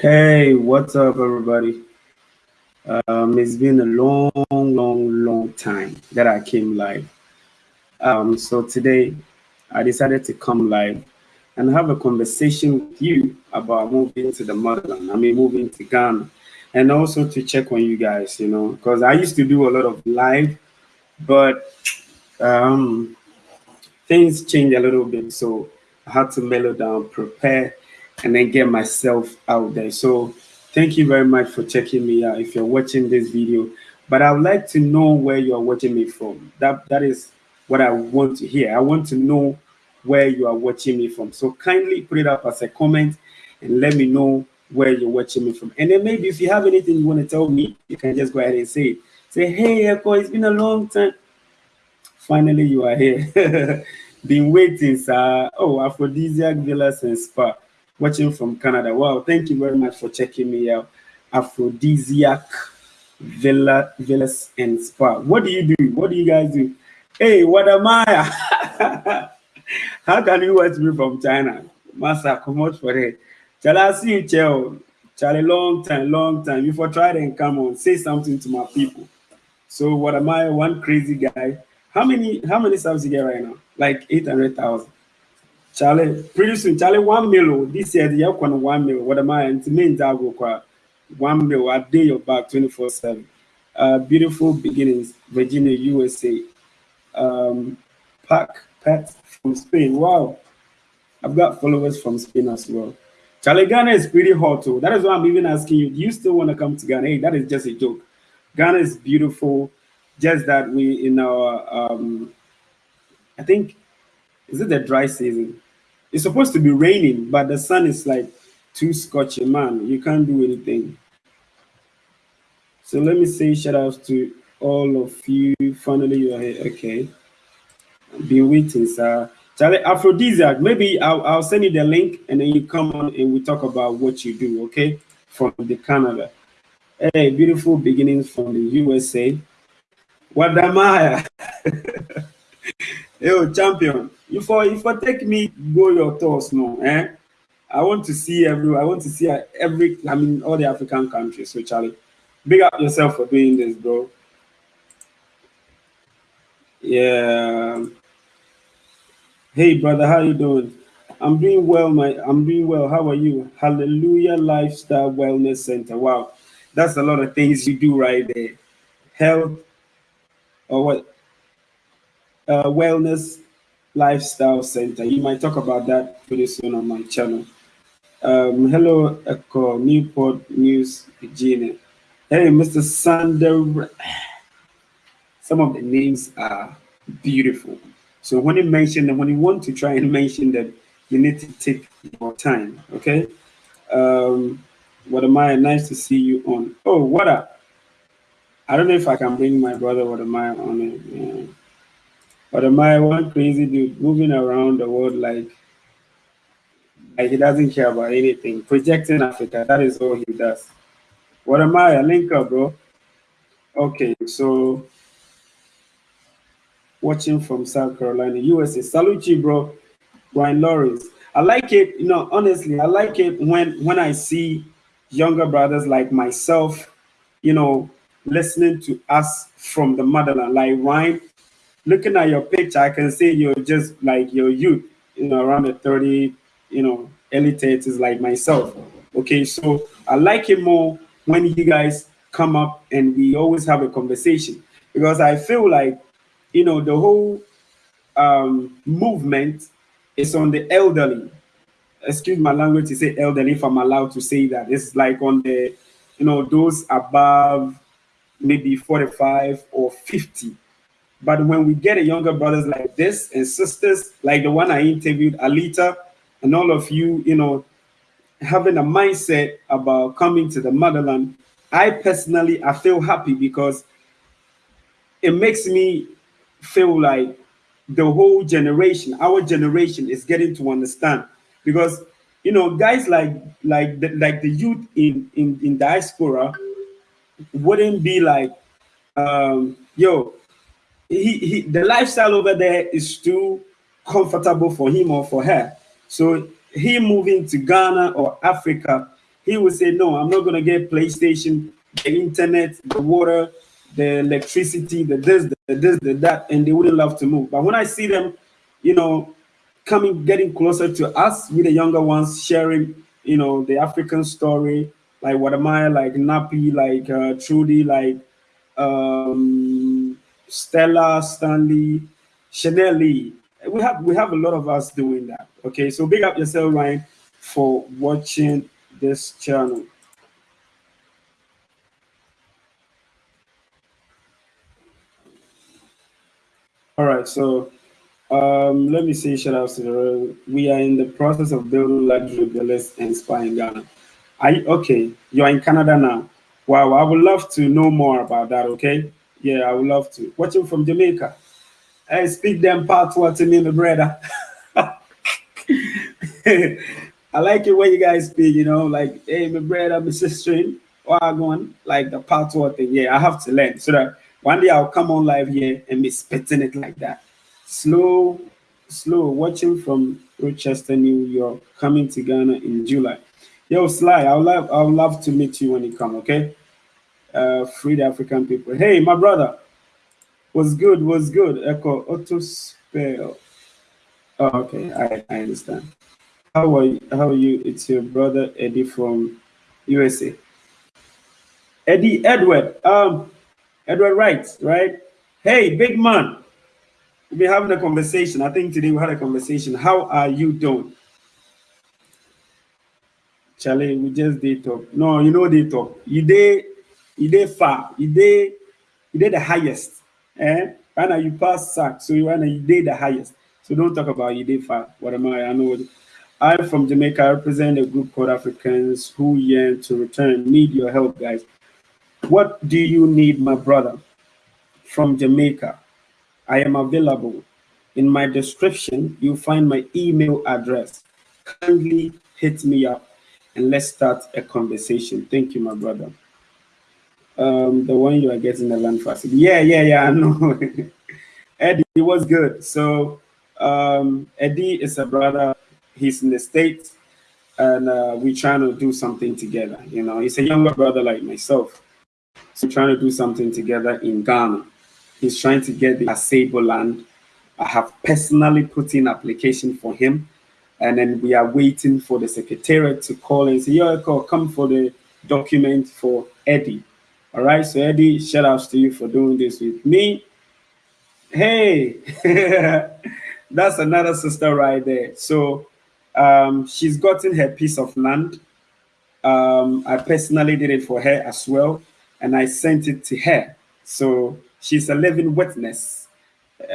Hey, what's up, everybody? Um, it's been a long, long, long time that I came live. Um, so today I decided to come live and have a conversation with you about moving to the motherland. I mean, moving to Ghana, and also to check on you guys. You know, because I used to do a lot of live, but um, things changed a little bit, so I had to mellow down, prepare, and then get myself out there. So thank you very much for checking me out if you're watching this video. But I would like to know where you're watching me from. That that is what I want to hear. I want to know where you are watching me from. So kindly put it up as a comment and let me know where you're watching me from. And then maybe if you have anything you want to tell me, you can just go ahead and say. Say, hey, Echo, it's been a long time. Finally, you are here. Been waiting, sir. Oh, Aphrodisiac Villas and Spa, watching from Canada. Wow, thank you very much for checking me out. Aphrodisiac Villa, Villas and Spa. What do you do? What do you guys do? Hey, Wode Maya? How can you watch me from China? Master, come out for it. Shall I see you, Chel? Charlie, long time, long time. Before try and come on, say something to my people. So Wode Maya? One crazy guy. How many how many subs you get right now? Like eight hundred thousand. Charlie, pretty soon, Charlie, one million. This year, the year one million. Wode Maya? And to me, go one million. I day your back 24 7. Uh, beautiful beginnings, Virginia, USA. Um, Pack, Pat from Spain. Wow. I've got followers from Spain as well. Charlie, Ghana is pretty hot too. That is why I'm even asking you, do you still want to come to Ghana? Hey, that is just a joke. Ghana is beautiful. Just that we in our um I think is it the dry season? It's supposed to be raining, but the sun is like too scorching, man. You can't do anything. So let me say shout outs to all of you. Finally, you are here. Okay. I've been waiting, sir. Charlie, aphrodisiac. Maybe I'll, I'll send you the link and then you come on and we talk about what you do, okay? From the Canada. Hey, beautiful beginnings from the USA. I? Yo, champion. If I if I take me go your tours no, eh? I want to see every I want to see every I mean all the African countries. So Charlie, big up yourself for doing this, bro. Yeah. Hey brother, how you doing? I'm doing well, my I'm doing well. How are you? Hallelujah Lifestyle Wellness Center. Wow, that's a lot of things you do right there. Health or what? Uh, wellness Lifestyle Center. You might talk about that pretty soon on my channel. Um, hello, Echo Newport News, Virginia. Hey, Mr. Sander. Some of the names are beautiful. So when you mention them, when you want to try and mention them, you need to take your time, okay? Um, Wode Maya? Nice to see you on. Oh, what up? I don't know if I can bring my brother Wode Maya on it. Yeah. Wode Maya? One crazy dude moving around the world like, like he doesn't care about anything. Projecting Africa, that is all he does. Wode Maya? A linker, bro. Okay, so watching from South Carolina, USA. Salute you, bro. Brian Lawrence. I like it, you know, honestly, I like it when when I see younger brothers like myself, you know, listening to us from the motherland. Like Ryan, looking at your picture, I can see you're just like your youth, you know, around the 30, you know, early 30s like myself. Okay, so I like it more when you guys come up and we always have a conversation because I feel like you know, the whole um, movement is on the elderly. Excuse my language to say elderly, if I'm allowed to say that. It's like on the, you know, those above maybe 45 or 50. But when we get a younger brothers like this and sisters, like the one I interviewed, Alita, and all of you, you know, having a mindset about coming to the motherland, I personally, I feel happy because it makes me feel like the whole generation, our generation, is getting to understand. Because you know guys like like the, like the youth in in in diaspora wouldn't be like um yo he, he the lifestyle over there is too comfortable for him or for her so he moving to ghana or africa he would say, no, I'm not to get PlayStation, the internet, the water, the electricity, the this, the this, the that, and they wouldn't love to move. But when I see them, you know, coming, getting closer to us, with the younger ones, sharing, you know, the African story, like Wode Maya, like Nappy, like uh, Trudy, like um, Stella, Stanley, Chanel Lee. We have we have a lot of us doing that. Okay, so big up yourself, Ryan, for watching this channel. All right, so um, let me say shout out to the we are in the process of building luxury villas and spa in Ghana. Are you, okay, you're in Canada now. Wow, I would love to know more about that, okay? Yeah, I would love to. Watching from Jamaica. I speak them part what to me, my brother. I like it when you guys speak, you know, like, hey, my brother, my sister, going like the part what thing. Yeah, I have to learn so that one day I'll come on live here and be spitting it like that. Slow, slow, watching from Rochester, New York, coming to Ghana in July. Yo, Sly, I would love, I would love to meet you when you come, okay? Uh, free the African people. Hey, my brother, was good, was good. Echo, auto spell. Oh, okay, I, I understand. How are you? How are you? It's your brother Eddie from USA. Eddie Edward. Um, Edward Wright, right? Hey, big man. We've been having a conversation. I think today we had a conversation. How are you doing? Charlie, we just did talk. No, you know they talk. You did, you did far. Did the highest. Eh? Right now you pass sack, so you now you did the highest. So don't talk about you far. Wode Maya? I know. I'm from Jamaica. I represent a group called Africans who yearn to return. Need your help, guys. What do you need, my brother? From Jamaica. I am available. In my description, you'll find my email address. Kindly hit me up and let's start a conversation. Thank you, my brother. Um, the one you are getting the land facility. Yeah, yeah, yeah, I know. Eddie it was good. So um, Eddie is a brother. He's in the States and uh, we're trying to do something together. You know, he's a younger brother like myself. So trying to do something together in Ghana. He's trying to get the Asebu land. I have personally put in application for him and then we are waiting for the secretariat to call and say, yo, come for the document for Eddie. All right, so Eddie, shout outs to you for doing this with me. Hey, that's another sister right there. So um, she's gotten her piece of land. Um, I personally did it for her as well, and I sent it to her. So she's a living witness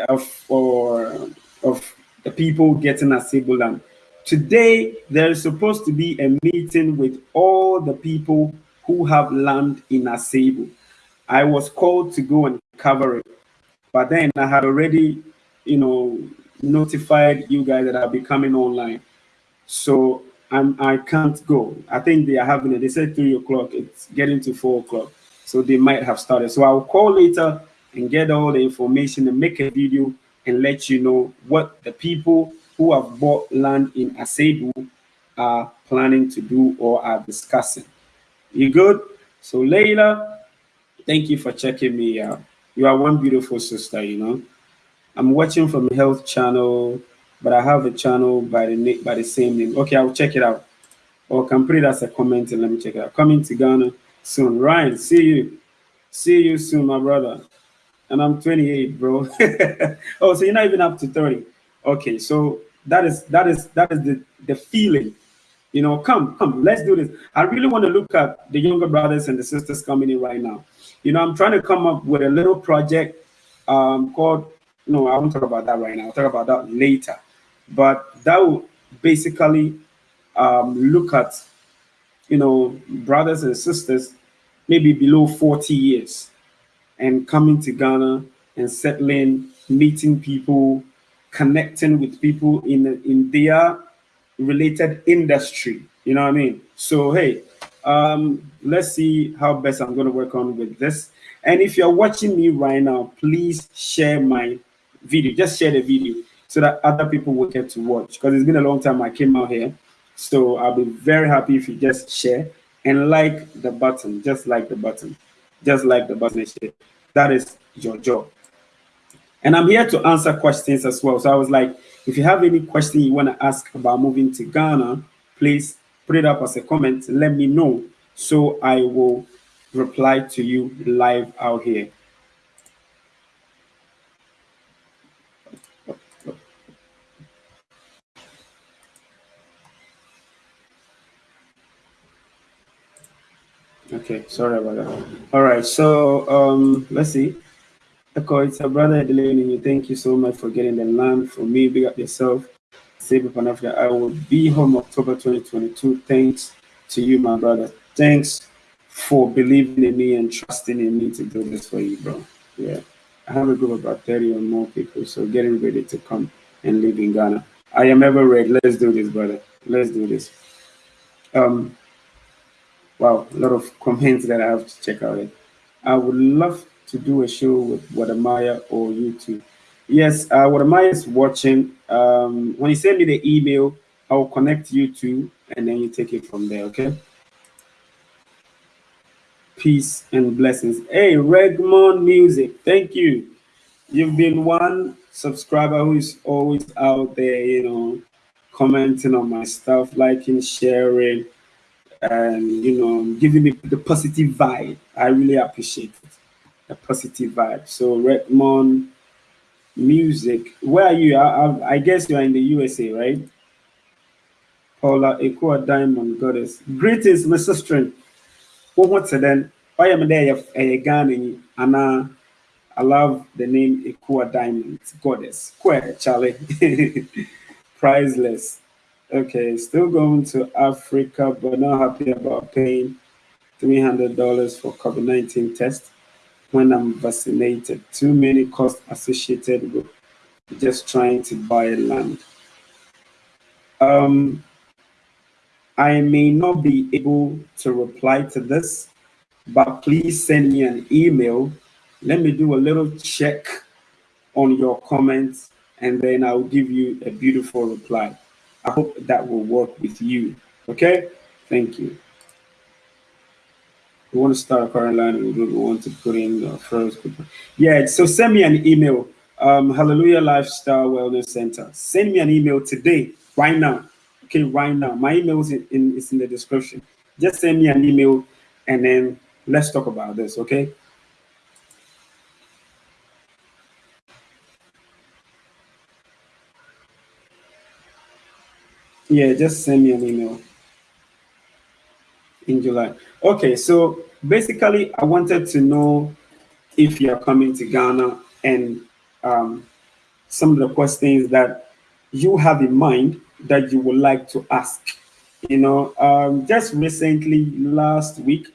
of, or, of the people getting Asebu land. Today, there is supposed to be a meeting with all the people who have land in Asebu. I was called to go and cover it, but then I had already, you know, notified you guys that I'll be coming online. So I'm, I can't go. I think they are having it. They said three o'clock. It's getting to four o'clock. So they might have started. So I'll call later and get all the information and make a video and let you know what the people who have bought land in Asebu are planning to do or are discussing. You good? So Layla, thank you for checking me out. You are one beautiful sister, you know. I'm watching from Health Channel, but I have a channel by the by the same name. Okay, I'll check it out. Or can put it as a comment and let me check it out. Coming to Ghana soon. Ryan, see you. See you soon, my brother. And I'm 28, bro. oh, so you're not even up to 30. Okay, so that is that is that is the the feeling. You know, come, come, let's do this. I really want to look at the younger brothers and the sisters coming in right now. You know, I'm trying to come up with a little project um, called. No, I won't talk about that right now. I'll talk about that later. But that will basically um, look at, you know, brothers and sisters maybe below 40 years and coming to Ghana and settling, meeting people, connecting with people in in their related industry. You know what I mean? So hey, um, let's see how best I'm going to work on with this. And if you're watching me right now, please share my video. Just share the video so that other people will get to watch. Because it's been a long time I came out here. So I'll be very happy if you just share and like the button, just like the button, just like the button. That is your job. And I'm here to answer questions as well. So I was like, if you have any question you want to ask about moving to Ghana, please put it up as a comment. Let me know so I will reply to you live out here. Okay, sorry about that. All right, so um, let's see. Echo, it's a brother Delaney. Thank you so much for getting the land for me. Big up yourself. Save Pan Africa. I will be home October 2022. Thanks to you, my brother. Thanks for believing in me and trusting in me to do this for you, bro. Yeah. I have a group of about 30 or more people, so getting ready to come and live in Ghana. I am ever ready. Let's do this, brother. Let's do this. Um, wow, a lot of comments that I have to check out. I would love to do a show with Wode Maya or you YouTube. Yes, uh, Wode Maya is watching. Um, when you send me the email, I will connect you to, and then you take it from there, okay? Peace and blessings. Hey, Regmon Music, thank you. You've been one subscriber who is always out there, you know, commenting on my stuff, liking, sharing, and, you know, giving me the positive vibe. I really appreciate it a positive vibe. So Redmond Music, where are you? I, I, guess you are in the USA, right? Paula Ekua Diamond Goddess. Greetings, my sister. What what's then? Oh, Am eh, I there? A Ghana, Anna. I love the name Ekua Diamond Goddess. Quite Charlie. Priceless. Okay, still going to Africa, but not happy about paying $300 for COVID 19 test when I'm vaccinated. Too many costs associated with just trying to buy land. Um, I may not be able to reply to this, but please send me an email. Let me do a little check on your comments and then I'll give you a beautiful reply. I hope that will work with you. Okay? Thank you we want to start a current line and we want to put in the first. Yeah, so send me an email. Um, Hallelujah Lifestyle Wellness Center. Send me an email today, right now. Okay, right now. My email is in, in, is in the description. Just send me an email and then let's talk about this, okay? Yeah, just send me an email in July. Okay, so basically, I wanted to know if you are coming to Ghana and um, some of the questions that you have in mind that you would like to ask. You know, um, just recently, last week,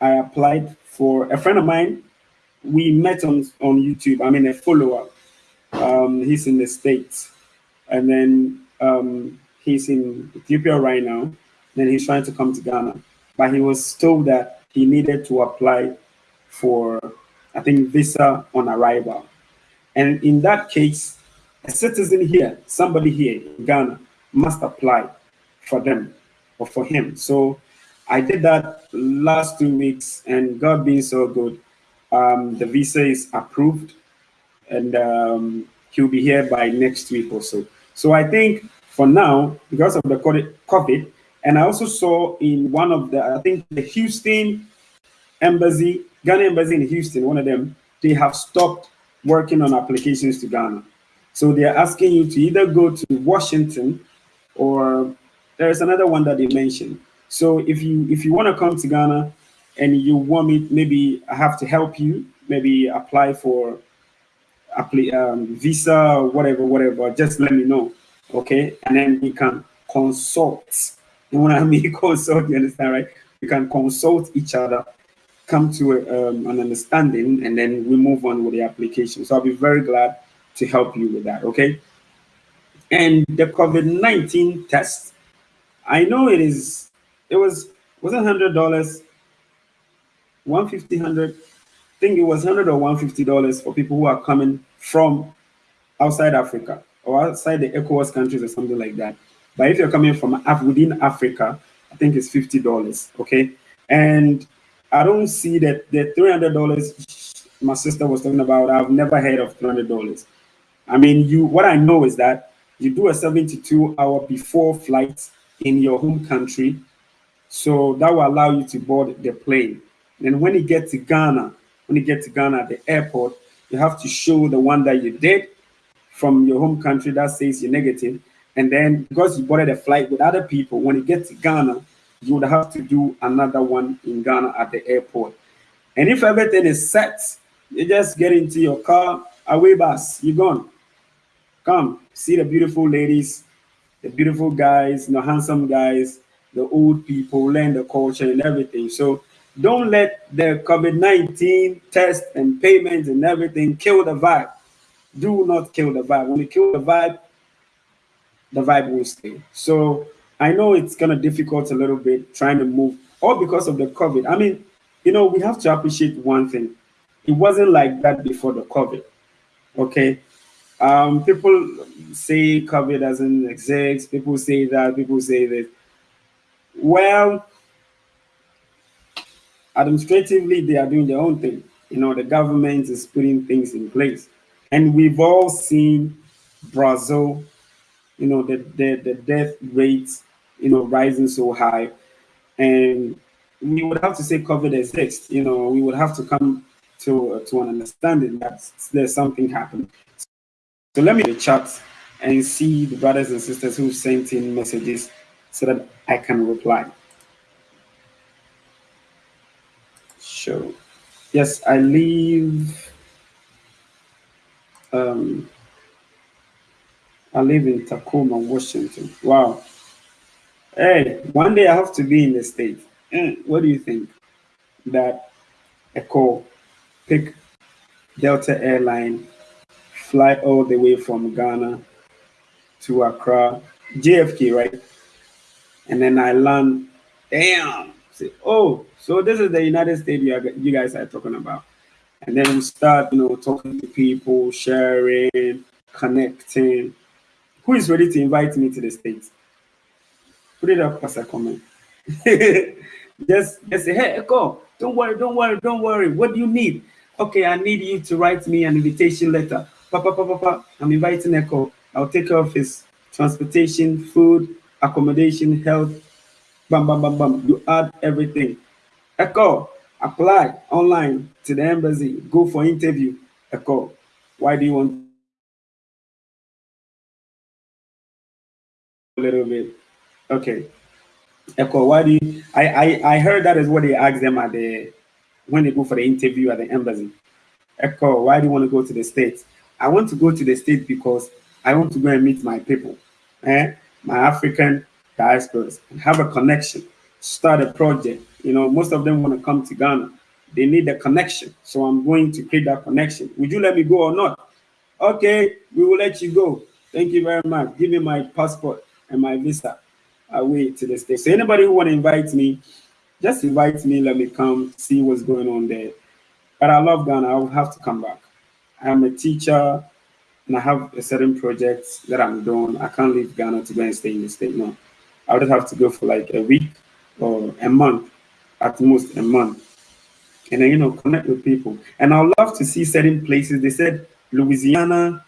I applied for a friend of mine. We met on, on YouTube. I mean, a follower. Um, he's in the States. And then um, he's in Ethiopia right now. Then he's trying to come to Ghana but he was told that he needed to apply for, I think, visa on arrival. And in that case, a citizen here, somebody here in Ghana, must apply for them or for him. So I did that last two weeks, and God being so good, um, the visa is approved, and um, he'll be here by next week or so. So I think for now, because of the COVID, and I also saw in one of the, I think the Houston embassy, Ghana embassy in Houston, one of them, they have stopped working on applications to Ghana. So they're asking you to either go to Washington or there's another one that they mentioned. So if you if you want to come to Ghana and you want me, maybe I have to help you, maybe apply for apply, um, visa, whatever, whatever, just let me know. Okay. And then we can consult and when I mean consult, you understand, right? We can consult each other, come to a, um, an understanding, and then we move on with the application. So I'll be very glad to help you with that, okay? And the COVID-19 test, I know it is, it was, wasn't $100, 150 100 I think it was 100 or 150 dollars for people who are coming from outside Africa or outside the ECOWAS countries or something like that. But if you're coming from Af within Africa, I think it's fifty dollars. Okay, and I don't see that the three hundred dollars my sister was talking about. I've never heard of three hundred dollars. I mean, you. What I know is that you do a seventy-two hour before flight in your home country, so that will allow you to board the plane. And when you get to Ghana, when you get to Ghana at the airport, you have to show the one that you did from your home country that says you're negative. And then because you boarded a flight with other people, when you get to Ghana, you would have to do another one in Ghana at the airport. And if everything is set, you just get into your car, away bus, you're gone. Come, see the beautiful ladies, the beautiful guys, the handsome guys, the old people, learn the culture and everything. So don't let the COVID-19 test and payments and everything kill the vibe. Do not kill the vibe. When you kill the vibe, the vibe will stay. So I know it's kind of difficult a little bit trying to move, all because of the COVID. I mean, you know, we have to appreciate one thing. It wasn't like that before the COVID. Okay. Um, people say COVID doesn't exist. People say that. People say that. Well, administratively, they are doing their own thing. You know, the government is putting things in place. And we've all seen Brazil, you know, the, the, the death rates, you know, rising so high. And we would have to say COVID exists. You know, we would have to come to, to an understanding that there's something happening. So let me the chat and see the brothers and sisters who sent in messages so that I can reply. show. Yes, I leave. Um, I live in Tacoma, Washington. Wow. Hey, one day I have to be in the state. Eh, what do you think? That call, pick Delta Airline, fly all the way from Ghana to Accra, JFK, right? And then I land. Damn. Say, oh, so this is the United States you guys are talking about. And then we start, you know, talking to people, sharing, connecting. Who is ready to invite me to the States? Put it up as a comment. just, just say, hey, Echo, don't worry, don't worry, don't worry. What do you need? Okay, I need you to write me an invitation letter. Papa, papa, papa, I'm inviting Echo. I'll take care of his transportation, food, accommodation, health. Bam, bam, bam, bam. You add everything. Echo, apply online to the embassy, go for interview. Echo, why do you want a little bit? Okay. Echo, why do you I, I I heard that is what they ask them at the when they go for the interview at the embassy. Echo, why do you want to go to the States? I want to go to the States because I want to go and meet my people, eh? my African diasporas, and have a connection, start a project, you know, most of them want to come to Ghana. They need a connection. So I'm going to create that connection. Would you let me go or not? Okay, we will let you go. Thank you very much. Give me my passport and my visa away to the state. So anybody who want to invite me, just invite me. Let me come see what's going on there. But I love Ghana. I will have to come back. I'm a teacher and I have a certain project that I'm doing. I can't leave Ghana to go and stay in the state. No, I would have to go for like a week or a month at most a month. And then, you know, connect with people. And I love to see certain places. They said Louisiana,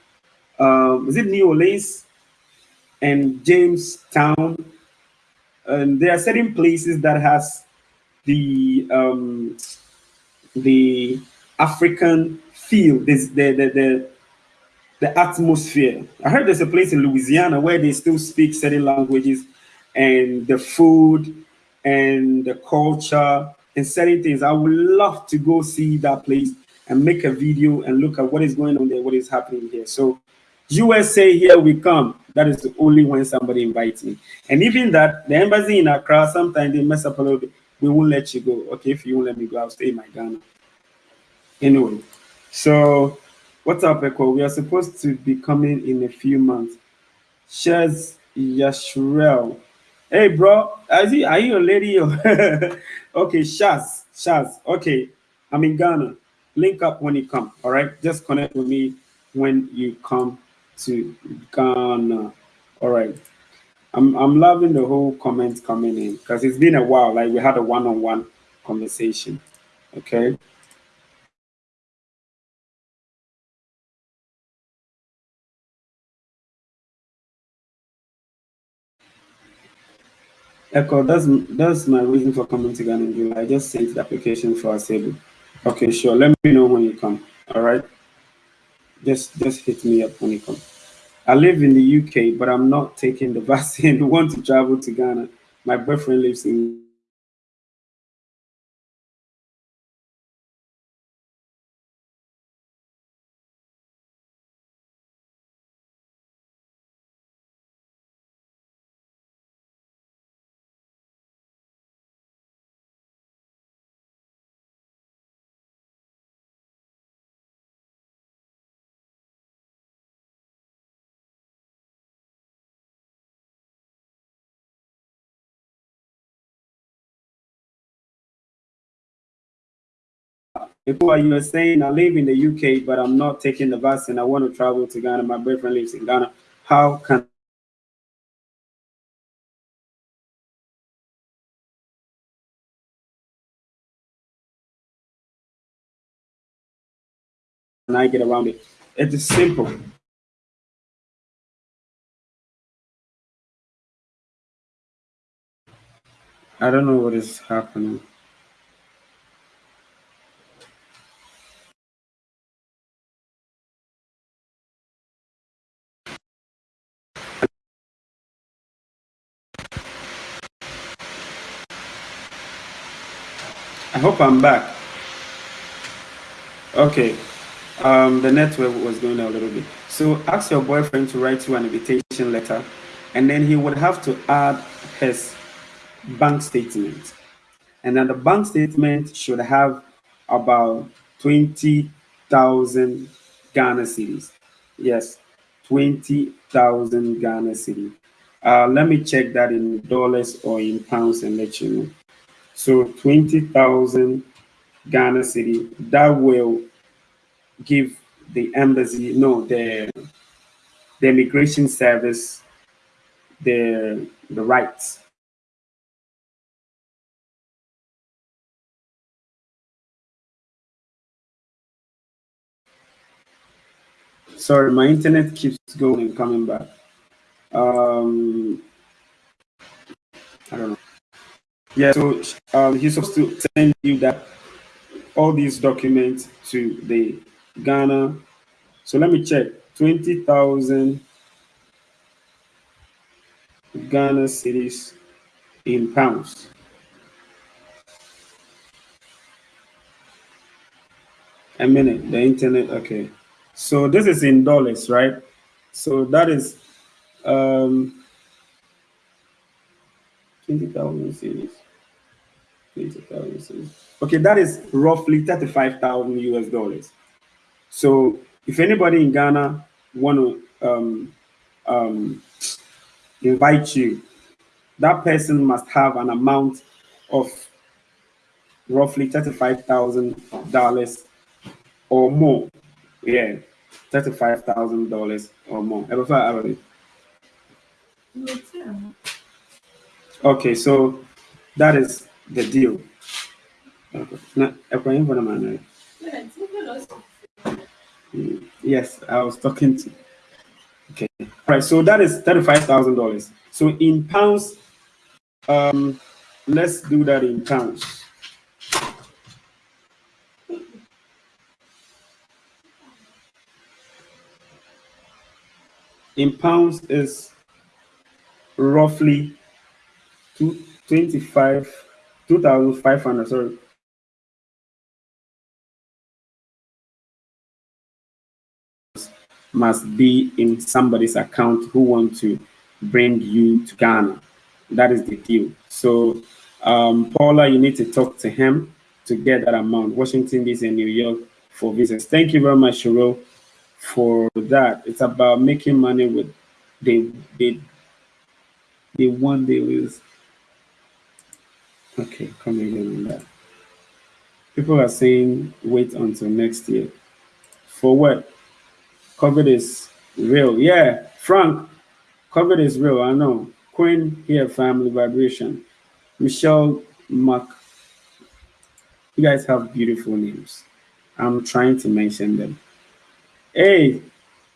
um, is it New Orleans and Jamestown? And there are certain places that has the um, the African feel, this the, the the the atmosphere. I heard there's a place in Louisiana where they still speak certain languages and the food and the culture and certain things. I would love to go see that place and make a video and look at what is going on there, what is happening here. So USA, here we come. That is only when somebody invites me. And even that, the embassy in Accra, sometimes they mess up a little bit. We won't let you go. Okay, if you won't let me go, I'll stay in my Ghana. Anyway, so what's up, Echo? We are supposed to be coming in a few months. Shaz Yashrel. Hey, bro, is he, are you a lady? okay, Shaz, Shaz. Okay, I'm in Ghana. Link up when you come. All right, just connect with me when you come to Ghana. All right. I'm I'm loving the whole comments coming in because it's been a while. Like we had a one-on-one conversation. Okay. Echo, that's that's my reason for coming to Ghana. I just sent the application for Asebu. Okay, sure. Let me know when you come. All right. Just just hit me up when you come. I live in the UK, but I'm not taking the vaccine. Want to travel to Ghana. My boyfriend lives in Before you were saying I live in the UK, but I'm not taking the vaccine. I want to travel to Ghana. My boyfriend lives in Ghana. How can I get around it? It is simple. I don't know what is happening. I hope I'm back. Okay. Um, the network was going a little bit. So ask your boyfriend to write you an invitation letter, and then he would have to add his bank statement. And then the bank statement should have about 20,000 Ghana cedis. Yes, 20,000 Ghana cedi. Uh, let me check that in dollars or in pounds and let you know. So 20,000 Ghana cedi that will give the embassy, no, the, the immigration service the, the rights Sorry, my internet keeps going and coming back. Um, I don't know. Yeah, so um, he's supposed to send you that all these documents to the Ghana. So let me check. Twenty thousand Ghana cedis in pounds. A minute, the internet, okay. So this is in dollars, right? So that is um, 20,000 cedis. 20,000. Okay, that is roughly 35,000 US dollars. So if anybody in Ghana want to um, um, invite you, that person must have an amount of roughly $35,000 or more. Yeah, $35,000 or more. Okay, so that is the deal. Now, Yes, I was talking to. Okay, all right. So that is thirty-five thousand dollars. So in pounds, um, let's do that in pounds. in pounds is roughly two, 25, 2,500, sorry. Must be in somebody's account who want to bring you to Ghana. That is the deal. So, um, Paula, you need to talk to him to get that amount. Washington DC and New York for visas. Thank you very much, Cheryl for that. It's about making money with the the the one they lose. Okay, come again on that. People are saying wait until next year. For what? COVID is real. Yeah, Frank, COVID is real. I know. Queen here, family vibration. Michelle Mac. You guys have beautiful names. I'm trying to mention them. Hey,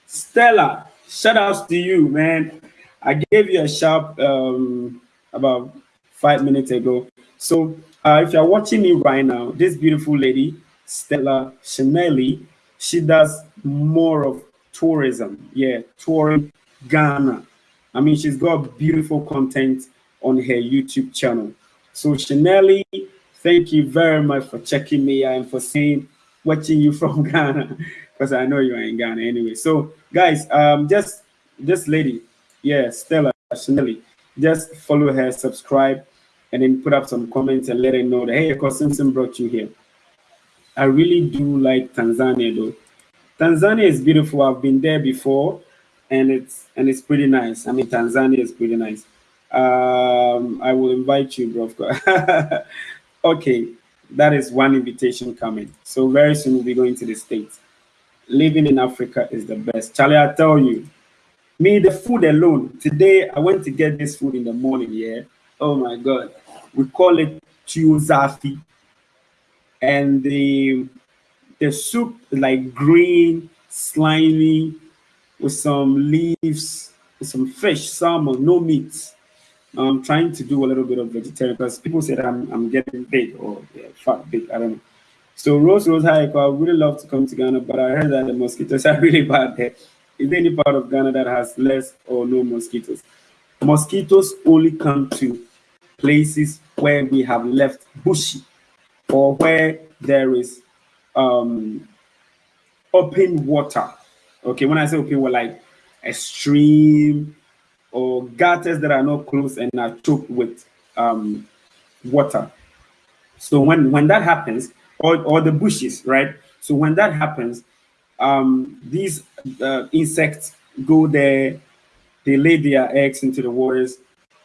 Stella, shout outs to you, man. I gave you a shout um, about five minutes ago. So uh, if you're watching me right now, this beautiful lady, Stella Shanelli, she does more of tourism. Yeah, touring Ghana. I mean, she's got beautiful content on her YouTube channel. So Shanelli, thank you very much for checking me out and for saying watching you from Ghana because I know you are in Ghana anyway. So guys, um, just this lady, yeah, Stella Shanelli, just follow her, subscribe, and then put up some comments and let her know that hey, because Simpson brought you here. I really do like Tanzania though. Tanzania is beautiful. I've been there before, and it's and it's pretty nice. I mean, Tanzania is pretty nice. Um, I will invite you, bro. okay, that is one invitation coming. So very soon we'll be going to the States. Living in Africa is the best. Charlie, I tell you, me, the food alone. Today, I went to get this food in the morning, yeah. Oh my God. We call it Tuo Zaafi. And the the soup like green, slimy, with some leaves, with some fish, salmon, no meat. I'm trying to do a little bit of vegetarian because people said I'm, I'm getting big or yeah, fat big. I don't know. So Rose Rose Hi, I would really love to come to Ghana, but I heard that the mosquitoes are really bad there. Is there any part of Ghana that has less or no mosquitoes? Mosquitoes only come to places where we have left bushy or where there is um, open water. Okay, when I say open water, like a stream or gutters that are not closed and are choked with um, water. So when when that happens, or, or the bushes, right? So when that happens, um, these uh, insects go there, they lay their eggs into the waters,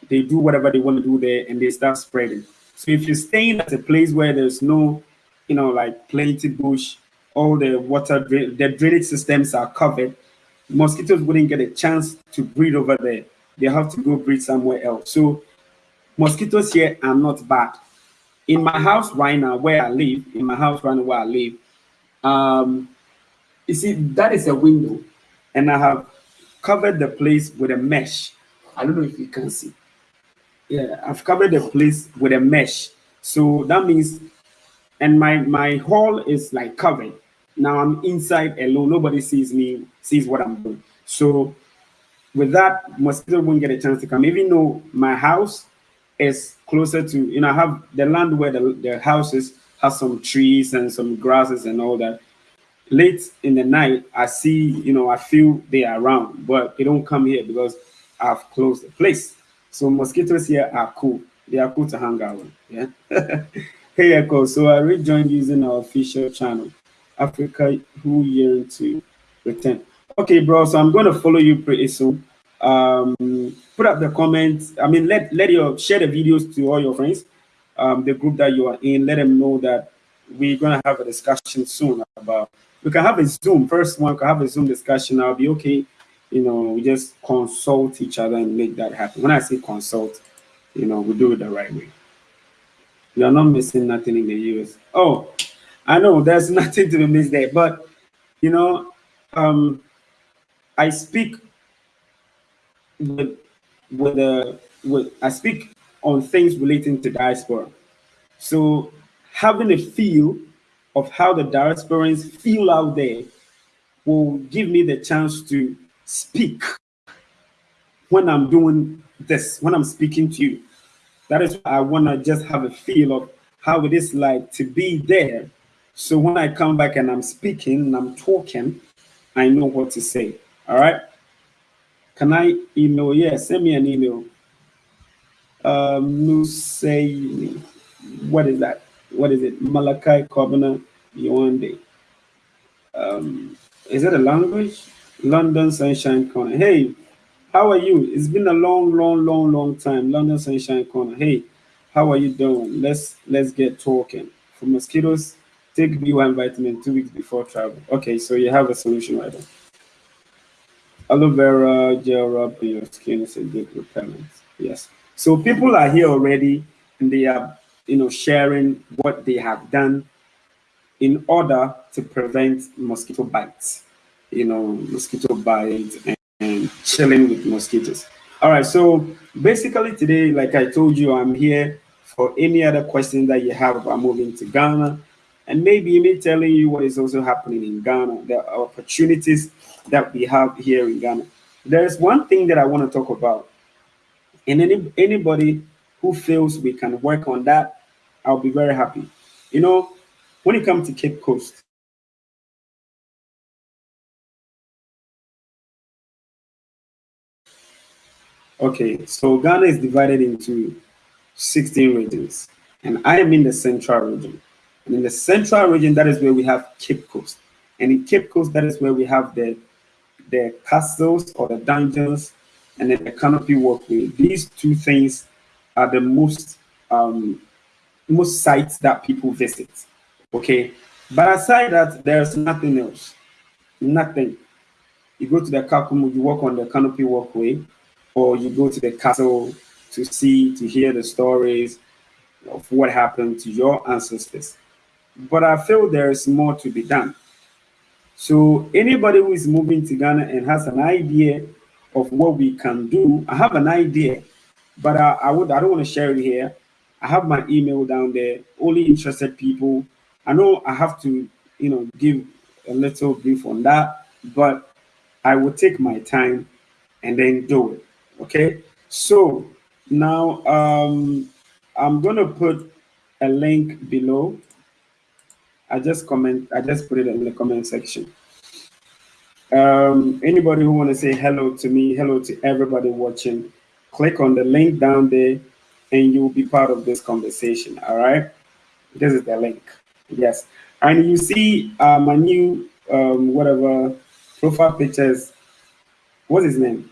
they do whatever they want to do there, and they start spreading. So if you're staying at a place where there's no, you know, like plenty bush, all the water, the drainage systems are covered, mosquitoes wouldn't get a chance to breed over there they have to go breed somewhere else. So mosquitoes here are not bad. In my house right now, where I live, in my house right now where I live, um, you see, that is a window, and I have covered the place with a mesh. I don't know if you can see. Yeah, I've covered the place with a mesh. So that means, and my my hall is like covered. Now I'm inside alone. Nobody sees me, sees what I'm doing. So with that, mosquito won't get a chance to come, even though my house is closer to, you know, I have the land where the, the houses has some trees and some grasses and all that. Late in the night, I see, you know, I feel they are around, but they don't come here because I've closed the place. So mosquitoes here are cool. They are cool to hang out with. Yeah. hey Echo. So I rejoined using our official channel, Africa Who Yearn to Return. Okay, bro. So I'm going to follow you pretty soon. Um, put up the comments. I mean, let let your share the videos to all your friends, um, the group that you are in. Let them know that we're going to have a discussion soon about. We can have a Zoom. First one, can have a Zoom discussion. I'll be okay. You know, we just consult each other and make that happen. When I say consult, you know, we do it the right way. You are not missing nothing in the US. Oh, I know there's nothing to be missed there, but you know, um, I speak with with the with I speak on things relating to diaspora. So having a feel of how the diasporans feel out there will give me the chance to speak when I'm doing this, when I'm speaking to you. That is why I want to just have a feel of how it is like to be there. So when I come back and I'm speaking and I'm talking, I know what to say. All right. Can I email? Yeah, send me an email. Um, say what is that? What is it? Malachi Kobana Yawande. Um, is it a language? London Sunshine Corner. Hey, how are you? It's been a long, long, long, long time. London Sunshine Corner. Hey, how are you doing? Let's let's get talking. For mosquitoes, take B1 vitamin two weeks before travel. Okay, so you have a solution right there. Aloe vera gel rub on your skin is a good repellent. Yes. So people are here already and they are, you know, sharing what they have done in order to prevent mosquito bites, you know, mosquito bites and, and chilling with mosquitoes. All right. So basically today, like I told you, I'm here for any other questions that you have about moving to Ghana and maybe me telling you what is also happening in Ghana, the opportunities that we have here in Ghana. There's one thing that I want to talk about. And any anybody who feels we can work on that, I'll be very happy. You know, when you come to Cape Coast, okay, so Ghana is divided into 16 regions, and I am in the central region. And in the central region, that is where we have Cape Coast. And in Cape Coast, that is where we have the, the castles or the dungeons and then the canopy walkway. These two things are the most um, most sites that people visit. Okay. But aside that, there's nothing else. Nothing. You go to the Kakum, you walk on the canopy walkway, or you go to the castle to see, to hear the stories of what happened to your ancestors but I feel there is more to be done. So anybody who is moving to Ghana and has an idea of what we can do, I have an idea, but I, I would I don't want to share it here. I have my email down there. Only interested people. I know I have to, you know, give a little brief on that, but I will take my time and then do it. Okay. So now um, I'm gonna put a link below I just comment, I just put it in the comment section. Um, anybody who want to say hello to me, hello to everybody watching, click on the link down there and you will be part of this conversation. All right. This is the link. Yes. And you see uh, my new, um, whatever profile pictures. What's his name?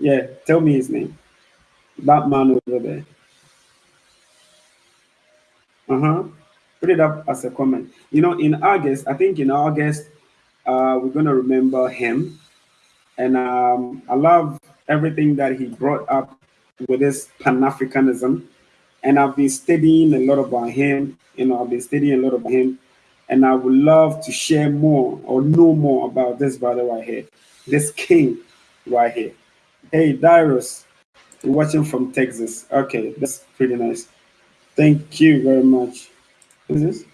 Yeah. Tell me his name. That man over there. Uh-huh put it up as a comment. You know, in August, I think in August, uh, we're to remember him. And um, I love everything that he brought up with this Pan Africanism. And I've been studying a lot about him. You know, I've been studying a lot about him. And I would love to share more or know more about this brother right here, this king right here. Hey, Dyrus, watching from Texas. Okay, that's pretty nice. Thank you very much is this?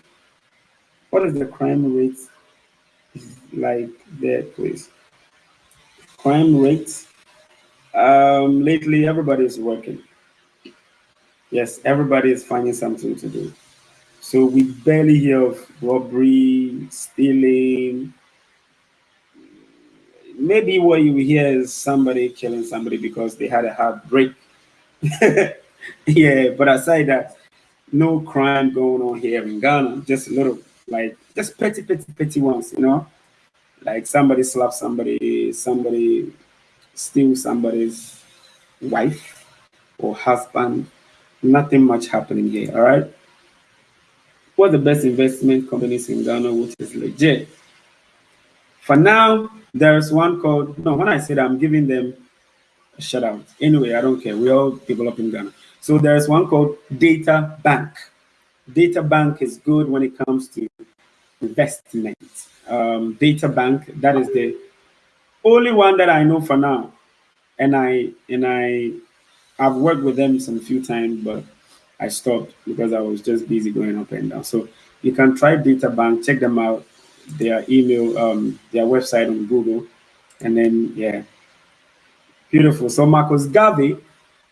What is the crime rate like there, please? Crime rate. Um, lately, everybody is working. Yes, everybody is finding something to do. So we barely hear of robbery, stealing. Maybe what you hear is somebody killing somebody because they had a heartbreak. yeah, but aside that, no crime going on here in Ghana. Just a little, like, just petty, petty, petty ones, you know? Like somebody slap somebody, somebody steal somebody's wife or husband. Nothing much happening here, all right? What the best investment companies in Ghana, which is legit? For now, there's one called, no, when I said I'm giving them a shout out. Anyway, I don't care. We all develop in Ghana. So there's one called Data Bank. Data Bank is good when it comes to investment. Um, Data Bank, that is the only one that I know for now. And I and I I've worked with them some few times, but I stopped because I was just busy going up and down. So you can try Data Bank, check them out, their email, um, their website on Google, and then yeah. Beautiful. So Marcus Garvey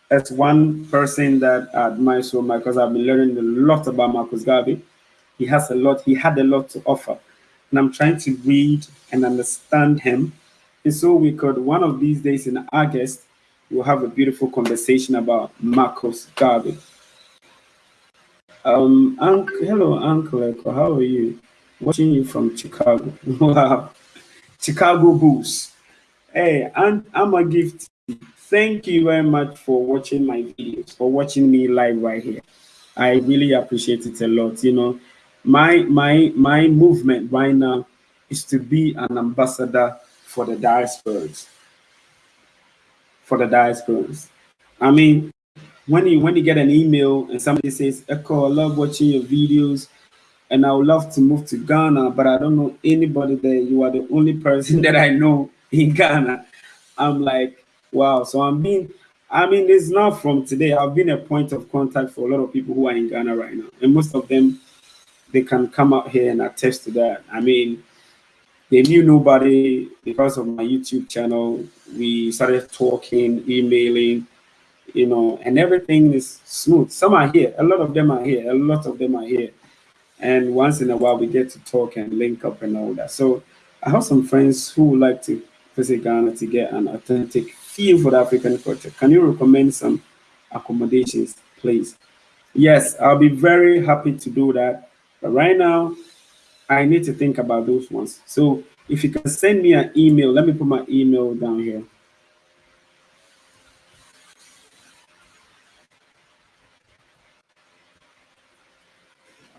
that's one person that I admire so much because I've been learning a lot about Marcus Garvey. He has a lot, he had a lot to offer. And I'm trying to read and understand him. And so we could, one of these days in August, we'll have a beautiful conversation about Marcus Garvey. Um, hello, Uncle Ekow, how are you? Watching you from Chicago. wow. Chicago Bulls. Hey, I'm, I'm a gift Thank you very much for watching my videos, for watching me live right here. I really appreciate it a lot. You know, my my my movement right now is to be an ambassador for the diasporas. For the diasporas. I mean, when you when you get an email and somebody says, Ekow, I love watching your videos and I would love to move to Ghana, but I don't know anybody there. You are the only person that I know in Ghana. I'm like, wow. So I'm being, I mean, it's not from today. I've been a point of contact for a lot of people who are in Ghana right now. And most of them, they can come out here and attest to that. I mean, they knew nobody because of my YouTube channel. We started talking, emailing, you know, and everything is smooth. Some are here, a lot of them are here, a lot of them are here. And once in a while, we get to talk and link up and all that. So I have some friends who would like to visit Ghana to get an authentic feel for the African culture. Can you recommend some accommodations, please? Yes, I'll be very happy to do that. But right now, I need to think about those ones. So if you can send me an email, let me put my email down here.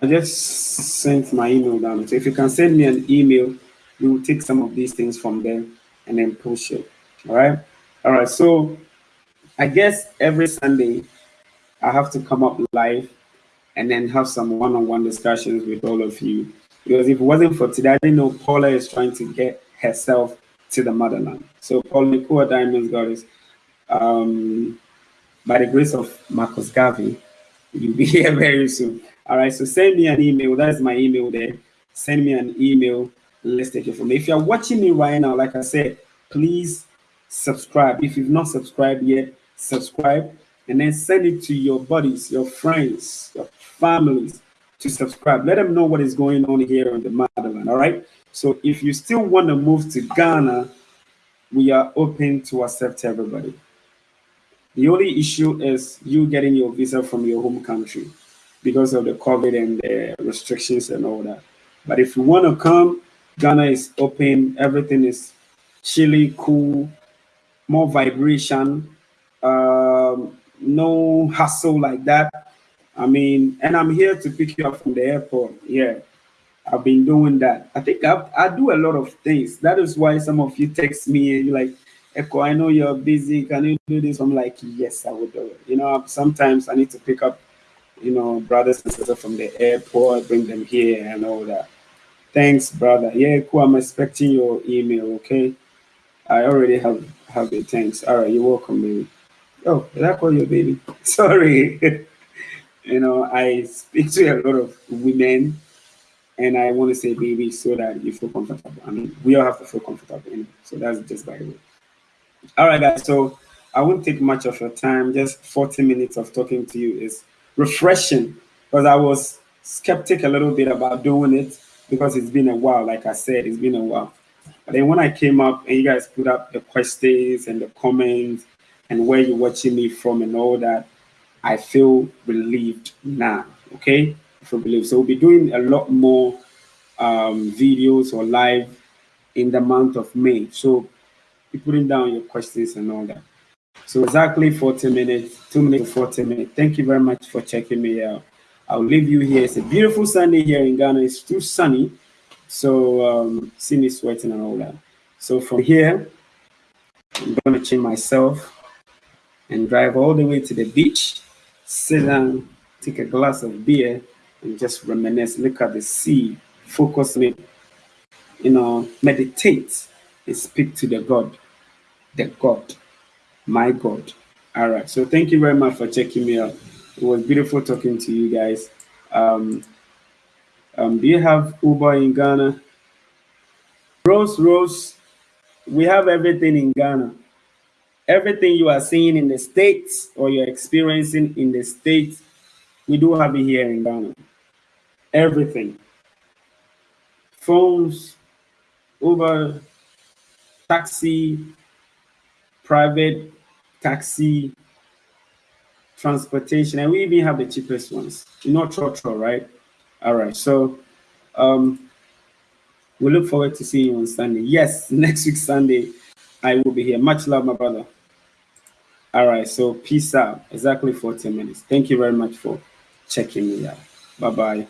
I just sent my email down. So if you can send me an email, we will take some of these things from there and then push it. All right. All right. So I guess every Sunday I have to come up live and then have some one-on-one discussions with all of you. Because if it wasn't for today, I didn't know Paula is trying to get herself to the motherland. So Paula Nicole Diamonds Goddess, um, by the grace of Marcus Garvey, you'll be here very soon. All right, so send me an email. That's my email there. Send me an email. Let's take it from there. If you're watching me right now, like I said, please subscribe. If you've not subscribed yet, subscribe and then send it to your buddies, your friends, your families to subscribe. Let them know what is going on here in the motherland. All right. So if you still want to move to Ghana, we are open to accept everybody. The only issue is you getting your visa from your home country because of the COVID and the restrictions and all that. But if you want to come, Ghana is open. Everything is chilly, cool, more vibration, um, no hassle like that. I mean, and I'm here to pick you up from the airport. Yeah, I've been doing that. I think I, I do a lot of things. That is why some of you text me and you're like, Ekow, I know you're busy. Can you do this? I'm like, yes, I will do it. You know, sometimes I need to pick up you know, brothers and sisters from the airport, bring them here and all that. Thanks, brother. Yeah, cool. I'm expecting your email, okay? I already have have it. Thanks. All right, you're welcome, baby. Oh, did I call you baby? Sorry. you know, I speak to a lot of women and I want to say baby so that you feel comfortable. I mean, we all have to feel comfortable. So that's just by the way. All right, guys. So I won't take much of your time. Just 40 minutes of talking to you is refreshing because I was skeptic a little bit about doing it because it's been a while. Like I said, it's been a while. But then when I came up and you guys put up the questions and the comments and where you're watching me from and all that, I feel relieved now. Okay, I feel relieved. So we'll be doing a lot more um, videos or live in the month of May. So be putting down your questions and all that. So exactly 40 minutes, two minutes to 40 minutes. Thank you very much for checking me out. I'll leave you here. It's a beautiful Sunday here in Ghana. It's too sunny. So um, see me sweating and all that. So from here, I'm to change myself and drive all the way to the beach, sit down, take a glass of beer, and just reminisce, look at the sea, focus on it, you know, meditate and speak to the God, the God my God. All right. So thank you very much for checking me out. It was beautiful talking to you guys. Um, um, do you have Uber in Ghana? Rose, Rose, we have everything in Ghana. Everything you are seeing in the States or you're experiencing in the States, we do have it here in Ghana. Everything. Phones, Uber, taxi, private taxi, transportation, and we even have the cheapest ones. You know, Trotro, right? All right. So um, we look forward to seeing you on Sunday. Yes, next week Sunday, I will be here. Much love, my brother. All right. So peace out. Exactly 40 minutes. Thank you very much for checking me out. Bye bye.